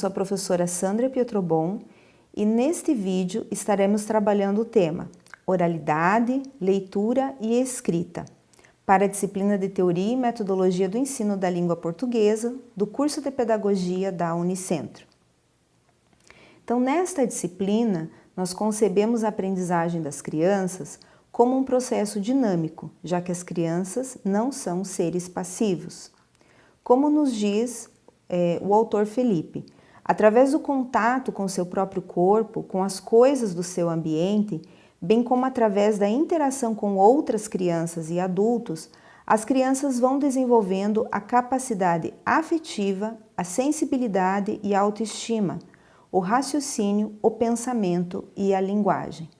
sou a professora Sandra Pietrobon e neste vídeo estaremos trabalhando o tema Oralidade, Leitura e Escrita para a disciplina de Teoria e Metodologia do Ensino da Língua Portuguesa do curso de Pedagogia da Unicentro. Então, nesta disciplina, nós concebemos a aprendizagem das crianças como um processo dinâmico, já que as crianças não são seres passivos. Como nos diz é, o autor Felipe, através do contato com seu próprio corpo, com as coisas do seu ambiente, bem como através da interação com outras crianças e adultos, as crianças vão desenvolvendo a capacidade afetiva, a sensibilidade e a autoestima, o raciocínio, o pensamento e a linguagem.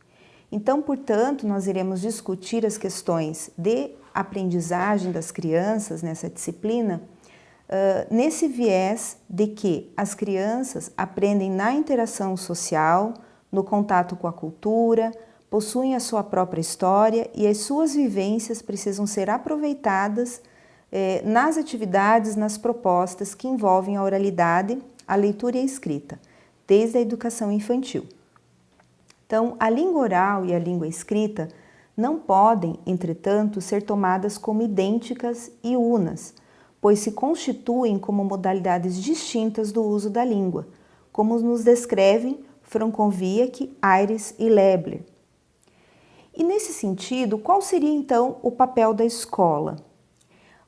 Então, portanto, nós iremos discutir as questões de aprendizagem das crianças nessa disciplina, uh, nesse viés de que as crianças aprendem na interação social, no contato com a cultura, possuem a sua própria história e as suas vivências precisam ser aproveitadas eh, nas atividades, nas propostas que envolvem a oralidade, a leitura e a escrita, desde a educação infantil. Então, a língua oral e a língua escrita não podem, entretanto, ser tomadas como idênticas e unas, pois se constituem como modalidades distintas do uso da língua, como nos descrevem Franconviac, Aires e Lebler. E nesse sentido, qual seria então o papel da escola?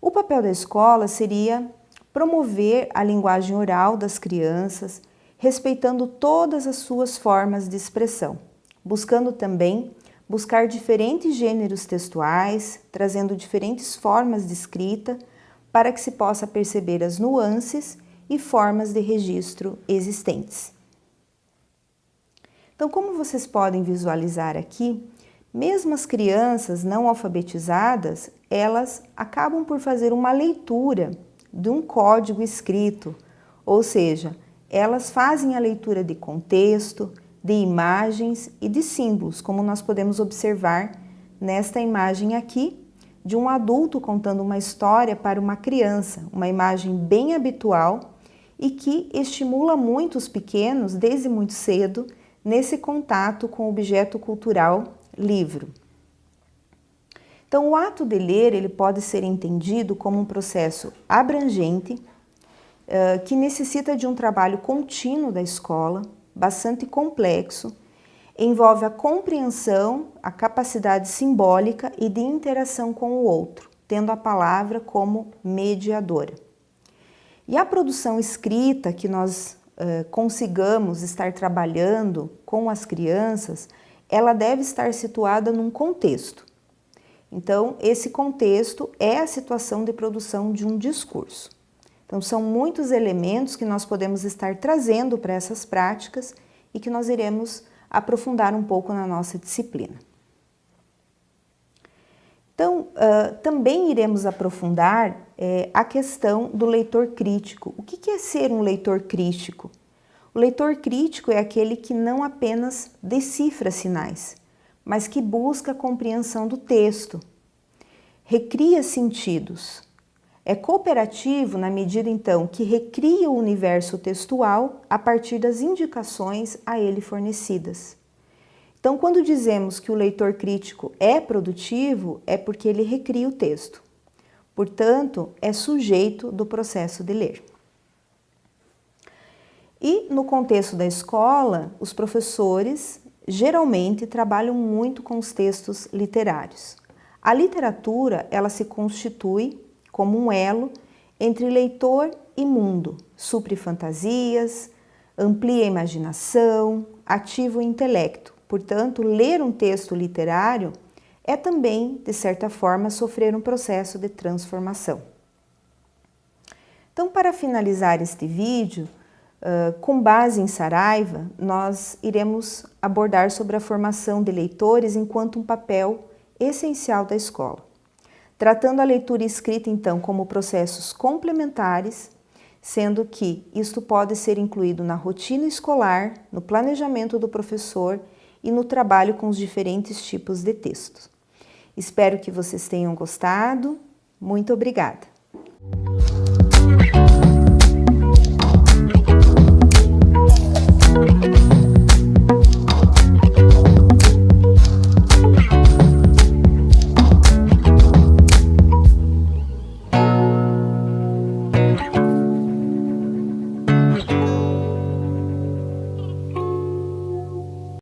O papel da escola seria promover a linguagem oral das crianças, respeitando todas as suas formas de expressão buscando também buscar diferentes gêneros textuais, trazendo diferentes formas de escrita para que se possa perceber as nuances e formas de registro existentes. Então, como vocês podem visualizar aqui, mesmo as crianças não alfabetizadas, elas acabam por fazer uma leitura de um código escrito, ou seja, elas fazem a leitura de contexto, de imagens e de símbolos, como nós podemos observar nesta imagem aqui, de um adulto contando uma história para uma criança, uma imagem bem habitual e que estimula muito os pequenos, desde muito cedo, nesse contato com o objeto cultural livro. Então, o ato de ler ele pode ser entendido como um processo abrangente, uh, que necessita de um trabalho contínuo da escola, bastante complexo, envolve a compreensão, a capacidade simbólica e de interação com o outro, tendo a palavra como mediadora. E a produção escrita que nós uh, consigamos estar trabalhando com as crianças, ela deve estar situada num contexto. Então, esse contexto é a situação de produção de um discurso. Então, são muitos elementos que nós podemos estar trazendo para essas práticas e que nós iremos aprofundar um pouco na nossa disciplina. Então, uh, também iremos aprofundar é, a questão do leitor crítico. O que, que é ser um leitor crítico? O leitor crítico é aquele que não apenas decifra sinais, mas que busca a compreensão do texto, recria sentidos, é cooperativo na medida, então, que recria o universo textual a partir das indicações a ele fornecidas. Então, quando dizemos que o leitor crítico é produtivo, é porque ele recria o texto. Portanto, é sujeito do processo de ler. E no contexto da escola, os professores geralmente trabalham muito com os textos literários. A literatura, ela se constitui como um elo entre leitor e mundo, supre fantasias, amplia a imaginação, ativa o intelecto. Portanto, ler um texto literário é também, de certa forma, sofrer um processo de transformação. Então, para finalizar este vídeo, com base em Saraiva, nós iremos abordar sobre a formação de leitores enquanto um papel essencial da escola tratando a leitura escrita então como processos complementares, sendo que isto pode ser incluído na rotina escolar, no planejamento do professor e no trabalho com os diferentes tipos de textos. Espero que vocês tenham gostado. Muito obrigada!